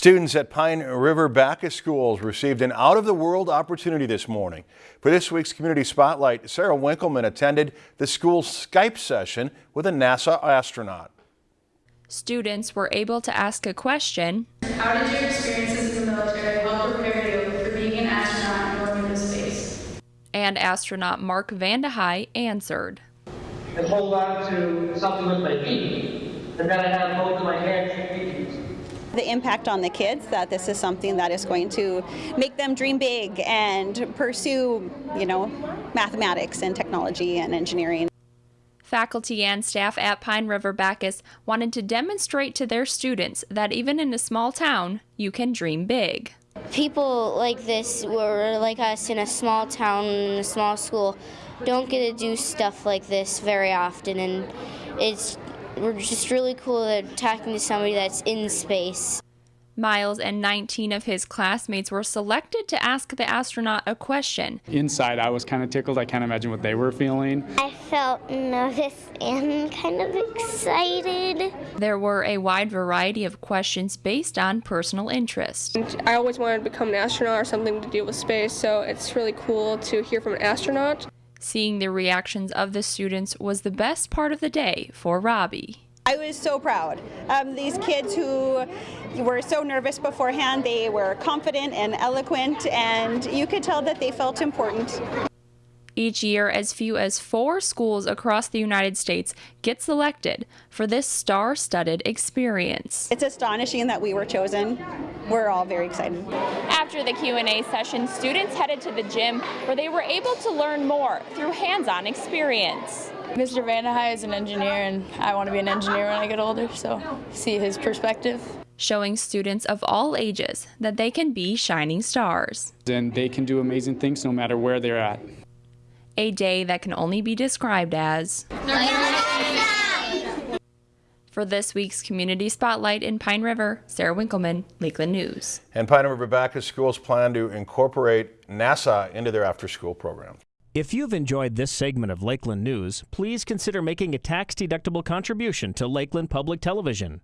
Students at Pine River Backus Schools received an out-of-the-world opportunity this morning. For this week's Community Spotlight, Sarah Winkleman attended the school's Skype session with a NASA astronaut. Students were able to ask a question. How did your experiences in the military help prepare you for being an astronaut and going into space? And astronaut Mark Vande Hei answered. And hold on to something with my feet. And then I have both of my hands and feet. The impact on the kids that this is something that is going to make them dream big and pursue, you know, mathematics and technology and engineering. Faculty and staff at Pine River Backus wanted to demonstrate to their students that even in a small town, you can dream big. People like this, or like us in a small town, in a small school, don't get to do stuff like this very often, and it's we're just really cool at talking to somebody that's in space. Miles and 19 of his classmates were selected to ask the astronaut a question. Inside, I was kind of tickled. I can't imagine what they were feeling. I felt nervous and kind of excited. There were a wide variety of questions based on personal interest. I always wanted to become an astronaut or something to do with space, so it's really cool to hear from an astronaut. Seeing the reactions of the students was the best part of the day for Robbie. I was so proud. Um, these kids who were so nervous beforehand, they were confident and eloquent, and you could tell that they felt important. Each year, as few as four schools across the United States get selected for this star-studded experience. It's astonishing that we were chosen. We're all very excited. After the Q&A session, students headed to the gym where they were able to learn more through hands-on experience. Mr. Vande Hei is an engineer, and I want to be an engineer when I get older, so see his perspective. Showing students of all ages that they can be shining stars. And they can do amazing things no matter where they're at a day that can only be described as for this week's Community Spotlight in Pine River, Sarah Winkleman, Lakeland News. And Pine River Backus schools plan to incorporate NASA into their after-school program. If you've enjoyed this segment of Lakeland News, please consider making a tax-deductible contribution to Lakeland Public Television.